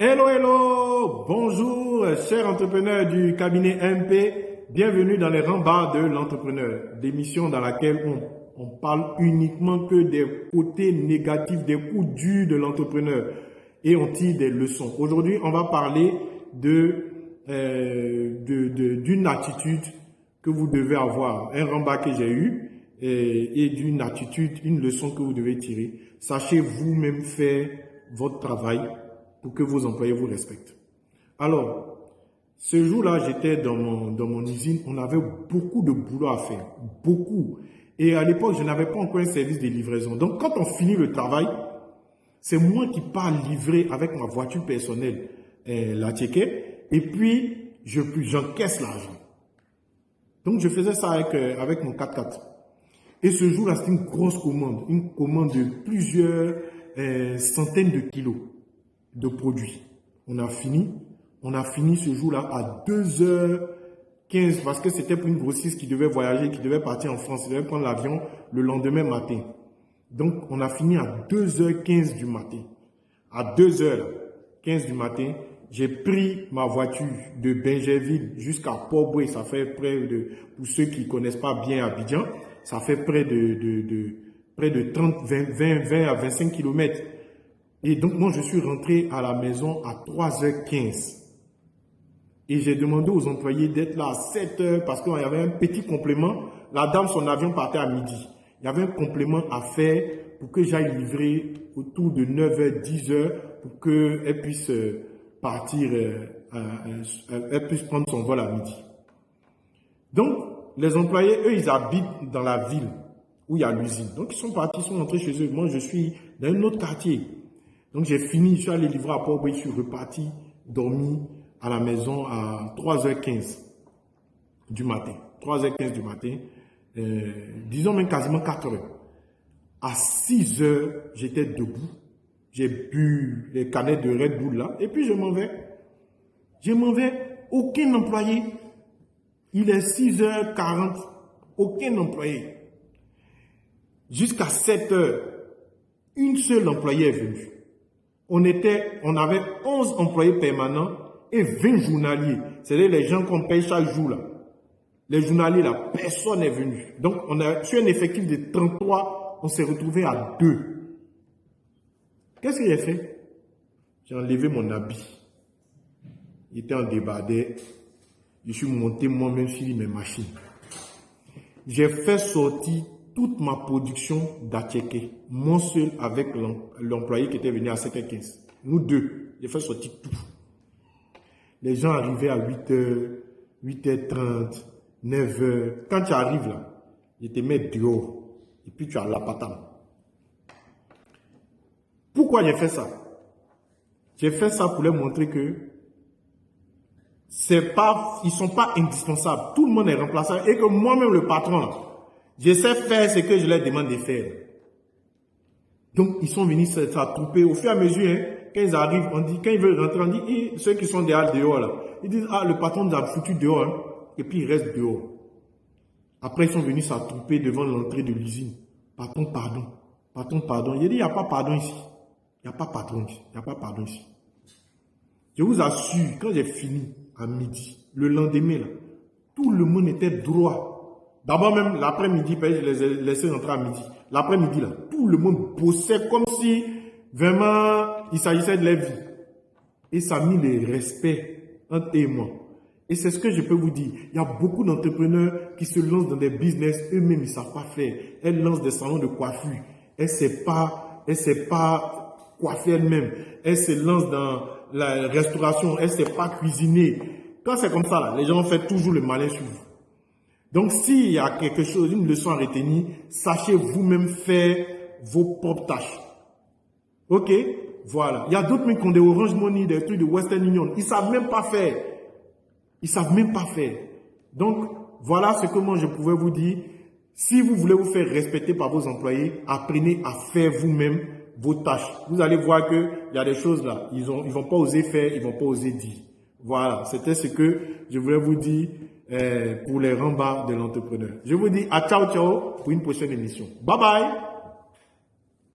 Hello, hello, bonjour, chers entrepreneurs du cabinet MP. Bienvenue dans les rembarts de l'entrepreneur, l'émission dans laquelle on, on parle uniquement que des côtés négatifs, des coups durs de l'entrepreneur et on tire des leçons. Aujourd'hui, on va parler de euh, d'une attitude que vous devez avoir, un rembat que j'ai eu et, et d'une attitude, une leçon que vous devez tirer. Sachez vous-même faire votre travail pour que vos employés vous respectent. Alors, ce jour-là, j'étais dans mon, dans mon usine, on avait beaucoup de boulot à faire, beaucoup. Et à l'époque, je n'avais pas encore un service de livraison. Donc, quand on finit le travail, c'est moi qui pars livrer avec ma voiture personnelle euh, la ticket, et puis j'encaisse l'argent. Donc, je faisais ça avec, euh, avec mon 4x4. Et ce jour-là, c'était une grosse commande, une commande de plusieurs euh, centaines de kilos de produits. On a fini. On a fini ce jour-là à 2h15 parce que c'était pour une grossiste qui devait voyager, qui devait partir en France, qui devait prendre l'avion le lendemain matin. Donc, on a fini à 2h15 du matin. À 2h15 du matin, j'ai pris ma voiture de Benjerville jusqu'à port Ça fait près de, pour ceux qui connaissent pas bien Abidjan, ça fait près de, de, de près de 30, 20, 20, 20 à 25 kilomètres. Et donc, moi, je suis rentré à la maison à 3h15. Et j'ai demandé aux employés d'être là à 7h parce qu'il y avait un petit complément. La dame, son avion partait à midi. Il y avait un complément à faire pour que j'aille livrer autour de 9h, 10h pour qu'elle puisse euh, partir, euh, elle puisse prendre son vol à midi. Donc, les employés, eux, ils habitent dans la ville où il y a l'usine. Donc, ils sont partis, ils sont rentrés chez eux. Moi, je suis dans un autre quartier. Donc j'ai fini, je suis allé livrer à port je suis reparti, dormi à la maison à 3h15 du matin. 3h15 du matin, euh, disons même quasiment 4h. À 6h, j'étais debout. J'ai bu les canettes de Red Bull là, et puis je m'en vais. Je m'en vais, aucun employé. Il est 6h40, aucun employé. Jusqu'à 7h, une seule employée est venue on, était, on avait 11 employés permanents et 20 journaliers. C'est-à-dire les gens qu'on paye chaque jour. Là. Les journaliers, là, personne n'est venu. Donc, on a, sur un effectif de 33, on s'est retrouvé à 2. Qu'est-ce que j'ai fait? J'ai enlevé mon habit. Il était en débardé. Je suis monté moi-même sur mes machines. J'ai fait sortir toute ma production d'Atcheke, mon seul avec l'employé qui était venu à 7h15. Nous deux, j'ai fait sortir tout. Les gens arrivaient à 8h, 8h30, 9h. Quand tu arrives là, je te mets dehors. Et puis tu as la patate. Pourquoi j'ai fait ça? J'ai fait ça pour leur montrer que c'est pas, ils sont pas indispensables. Tout le monde est remplaçable et que moi-même le patron là, je sais faire ce que je leur demande de faire. Donc, ils sont venus s'attrouper au fur et à mesure. Hein, quand ils arrivent, on dit, quand ils veulent rentrer, on dit, ceux qui sont derrière dehors, là, ils disent, ah, le patron nous a foutu dehors, hein, et puis ils restent dehors. Après, ils sont venus s'attrouper devant l'entrée de l'usine. Patron, pardon. Patron, pardon. Il dit, il n'y a pas pardon ici. Il n'y a pas patron ici. Il n'y a pas pardon ici. Je vous assure, quand j'ai fini à midi, le lendemain, tout le monde était droit. D'abord même l'après-midi, je les ai laissés rentrer à midi. L'après-midi, là, tout le monde bossait comme si vraiment il s'agissait de la vie. Et ça a mis le respect entre eux et moi. Et c'est ce que je peux vous dire. Il y a beaucoup d'entrepreneurs qui se lancent dans des business, eux-mêmes, ils ne savent pas faire. Elles lancent des salons de coiffure. Elles ne savent pas, pas coiffer elles-mêmes. Elles se lancent dans la restauration. Elles ne savent pas cuisiner. Quand c'est comme ça, là, les gens font toujours le malin sur vous. Donc, s'il y a quelque chose, une leçon à retenir, sachez vous-même faire vos propres tâches. Ok? Voilà. Il y a d'autres qui ont des Orange Money, des trucs de Western Union. Ils savent même pas faire. Ils savent même pas faire. Donc, voilà ce que moi je pouvais vous dire. Si vous voulez vous faire respecter par vos employés, apprenez à faire vous-même vos tâches. Vous allez voir que il y a des choses là, ils ont, ils vont pas oser faire, ils vont pas oser dire. Voilà, c'était ce que je voulais vous dire. Euh, pour les rembarts de l'entrepreneur. Je vous dis à ciao ciao pour une prochaine émission. Bye bye